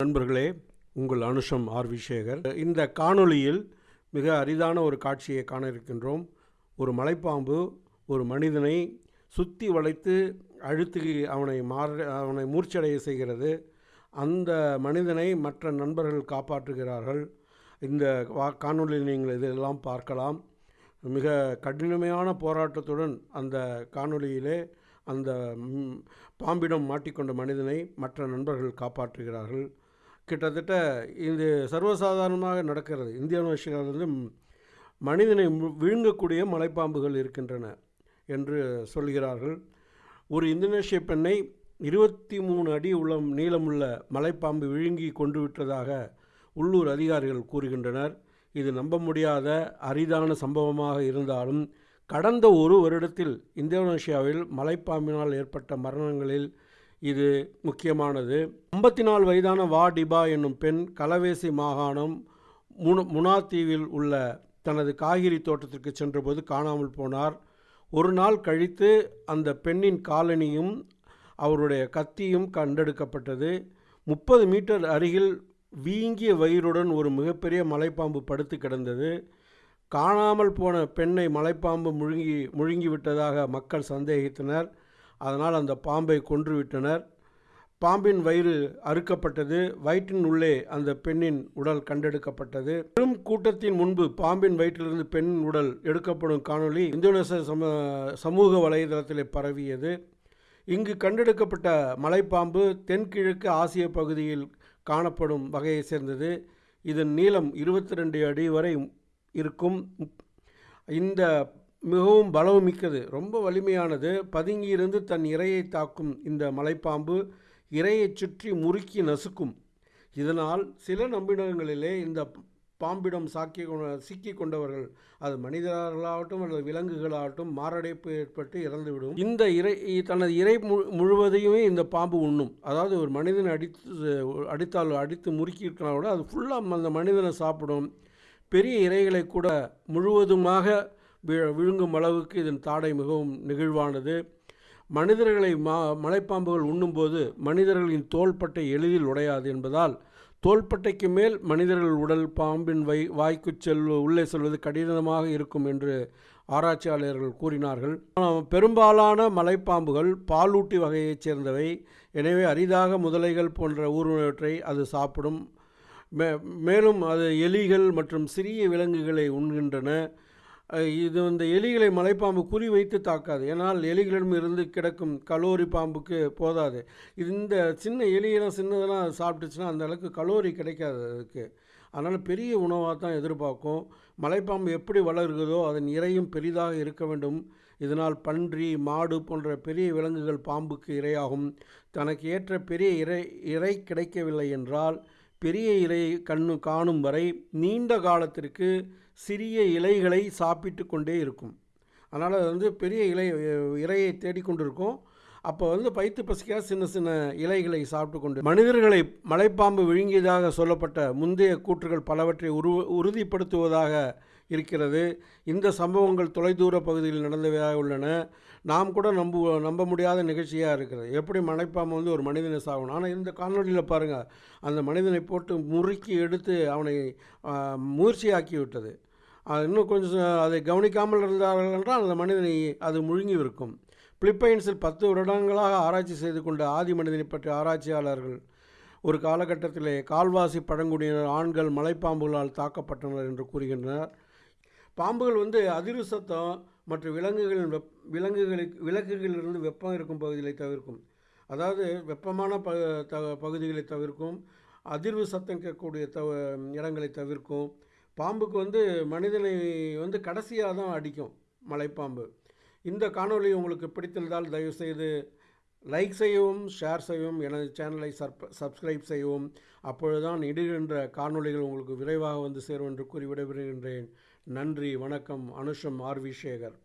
நண்பர்களே உங்கள் அனுஷம் ஆர். விசேகர். இந்த காணொளியில் மிக அரிதான ஒரு காட்சியை காண இருக்கின்றோம். ஒரு மலைப்பாம்பு ஒரு மனிதனை சுற்றி வளைத்து அழுத்து அவனை மாற அவனை மூர்ச்சடைய செய்கிறது. அந்த மனிதனை மற்ற நண்பர்கள் காப்பாற்றுகிறார்கள். இந்த வா நீங்கள் இதெல்லாம் பார்க்கலாம். மிக கடினமையான போராட்டத்துடன் அந்த காணொளியிலே அந்த பாம்பிடம் மாட்டிக்கொண்ட மனிதனை மற்ற நண்பர்கள் காப்பாற்றுகிறார்கள். கிட்டத்தட்ட இது சர்வசாதாரணமாக நடக்கிறது. இந்தியாவில் வந்து மனிதனை மு- விழுங்கக்கூடிய மலைப்பாம்புகள் இருக்கின்றன என்று சொல்கிறார்கள். ஒரு இந்தோனேஷிய பெண்ணை இருபத்தி மூணு அடி உள்ளம் நீளமுள்ள மலைப்பாம்பு விழுங்கி கொண்டு விட்டதாக உள்ளூர் அதிகாரிகள் கூறுகின்றனர். இது நம்ப முடியாத அரிதான சம்பவமாக இருந்தாலும் கடந்த ஒரு வருடத்தில் இந்தோனேஷியாவில் மலைப்பாம்பினால் ஏற்பட்ட மரணங்களில் இது முக்கியமானது. ஐம்பத்தி நாலு வயதான வா டிபா என்னும் பெண் கலவேசி மாகாணம் முன முனாத்தீவில் உள்ள தனது காய்கறி தோட்டத்திற்கு சென்றபோது காணாமல் போனார். ஒரு நாள் கழித்து அந்த பெண்ணின் காலணியும் அவருடைய கத்தியும் கண்டெடுக்கப்பட்டது. முப்பது மீட்டர் அருகில் வீங்கிய வயிறுடன் ஒரு மிகப்பெரிய மலைப்பாம்பு படுத்து கிடந்தது. காணாமல் போன பெண்ணை மலைப்பாம்பு முழுங்கி முழுங்கி விட்டதாக மக்கள் சந்தேகித்தனர். அதனால் அந்த பாம்பை கொன்றுவிட்டனர் பாம்பின் வயிறு அறுக்கப்பட்டது. வயிற்றின் உள்ளே அந்த பெண்ணின் உடல் கண்டெடுக்கப்பட்டது. பெரும் கூட்டத்தின் முன்பு பாம்பின் வயிற்றிலிருந்து பெண்ணின் உடல் எடுக்கப்படும் காணொளி இந்தோனேசிய சம சமூக வலைதளத்திலே பரவியது. இங்கு கண்டெடுக்கப்பட்ட மலைப்பாம்பு தென்கிழக்கு ஆசிய பகுதியில் காணப்படும் வகையை சேர்ந்தது. இதன் நீளம் இருபத்தி ரெண்டு அடி வரை இருக்கும். இந்த மிகவும் பலமிக்கது ரொம்ப வலிமையானது. பதுங்கியிருந்து தன் இரையை தாக்கும் இந்த மலைப்பாம்பு இரையைச் சுற்றி முறுக்கி நசுக்கும். இதனால் சில நம்பினங்களிலே இந்த பாம்பிடம் சாக்கி சிக்கி கொண்டவர்கள் அது மனிதர்களாகட்டும் அல்லது விலங்குகளாகட்டும் மாரடைப்பு ஏற்பட்டு இறந்துவிடும். இந்த இறை தனது இறை மு- முழுவதையுமே இந்த பாம்பு உண்ணும். அதாவது ஒரு மனிதனை அடித்து அடித்தால் அடித்து முறுக்கியிருக்கலாம் கூட அது ஃபுல்லாக அந்த மனிதனை சாப்பிடும். பெரிய இரைகளை கூட முழுவதுமாக விழுங்கும் அளவுக்கு இதன் தாடை மிகவும் நெகிழ்வானது. மனிதர்களை மா மலைப்பாம்புகள் உண்ணும்போது மனிதர்களின் தோள்பட்டை எளிதில் உடையாது என்பதால் தோள்பட்டைக்கு மேல் மனிதர்கள் உடல் பாம்பின் வை வாய்க்கு செல்வ உள்ளே செல்வது கடினமாக இருக்கும் என்று ஆராய்ச்சியாளர்கள் கூறினார்கள். பெரும்பாலான மலைப்பாம்புகள் பாலூட்டி வகையைச் சேர்ந்தவை. எனவே அரிதாக முதலைகள் போன்ற ஊர்வனவற்றை அது சாப்பிடும். மே மேலும் அது எலிகள் மற்றும் சிறிய விலங்குகளை உண்கின்றன. இது இந்த எலிகளை மலைப்பாம்பு குறி வைத்து தாக்காது. ஏன்னால் எலிகளிடம் இருந்து கிடக்கும் கலோரி பாம்புக்கு போதாது. இது இந்த சின்ன எலியெல்லாம் சின்னதெல்லாம் அது சாப்பிட்டுச்சுன்னா அந்த அளவுக்கு கலோரி கிடைக்காது அதுக்கு. அதனால் பெரிய உணவாக தான் எதிர்பார்க்கும். மலைப்பாம்பு எப்படி வளர்கிறதோ அதன் இரையும் பெரிதாக இருக்க வேண்டும். இதனால் பன்றி மாடு போன்ற பெரிய விலங்குகள் பாம்புக்கு இரையாகும். தனக்கு ஏற்ற பெரிய இறை இறை கிடைக்கவில்லை என்றால் பெரிய இலையை கண்ணு காணும் வரை நீண்ட காலத்திற்கு சிறிய இலைகளை சாப்பிட்டு கொண்டே இருக்கும். அதனால் அது வந்து பெரிய இலை இறையை தேடிக்கொண்டு தேடிக்கொண்டிருக்கும் அப்போ வந்து பைத்து பசிக்காக சின்ன சின்ன இலைகளை சாப்பிட்டு கொண்டு மனிதர்களை மலைப்பாம்பு விழுங்கியதாக சொல்லப்பட்ட முந்தைய கூற்றுகள் பலவற்றை உரு உறுதிப்படுத்துவதாக இருக்கிறது. இந்த சம்பவங்கள் தொலைதூர பகுதியில் நடந்தவையாக உள்ளன. நாம் கூட நம்ப நம்ப முடியாத நிகழ்ச்சியாக இருக்கிறது எப்படி மலைப்பாம்பு வந்து ஒரு மனிதனை சாகணும் ஆனால் இந்த காணொலியில் பாருங்கள் அந்த மனிதனை போட்டு முறுக்கி எடுத்து அவனை முயற்சியாக்கி விட்டது இன்னும் கொஞ்சம் அதை கவனிக்காமல் இருந்தார்கள் என்றால் அந்த மனிதனை அது முழுங்கிவிருக்கும். பிலிப்பைன்ஸில் பத்து வருடங்களாக ஆராய்ச்சி செய்து கொண்ட ஆதி மனிதனை பற்றிய ஆராய்ச்சியாளர்கள் ஒரு காலகட்டத்திலே கால்வாசி பழங்குடியினர் ஆண்கள் மலைப்பாம்புகளால் தாக்கப்பட்டனர் என்று கூறுகின்றனர். பாம்புகள் வந்து அதிர்வு சத்தம் மற்றும் விலங்குகளின் வெப் விலங்குகளுக்கு விலங்குகளிலிருந்து வெப்பம் இருக்கும் பகுதிகளை தவிர்க்கும். அதாவது வெப்பமான ப த பகுதிகளை தவிர்க்கும். அதிர்வு சத்தம் கேட்கக்கூடிய தவ இடங்களை தவிர்க்கும். பாம்புக்கு வந்து மனிதனை வந்து கடைசியாக தான் அடிக்கும் மலைப்பாம்பு. இந்த காணொளி உங்களுக்கு பிடித்திருந்தால் தயவுசெய்து லைக் செய்யவும் ஷேர் செய்யவும் எனது சேனலை சப் சப்ஸ்கிரைப் செய்யவும். அப்பொழுதுதான் இடுகின்ற காணொளிகள் உங்களுக்கு விரைவாக வந்து சேரும் என்று கூறி விடைபெறுகின்றேன். நன்றி வணக்கம். அனுஷம் ஆர்வி சேகர்.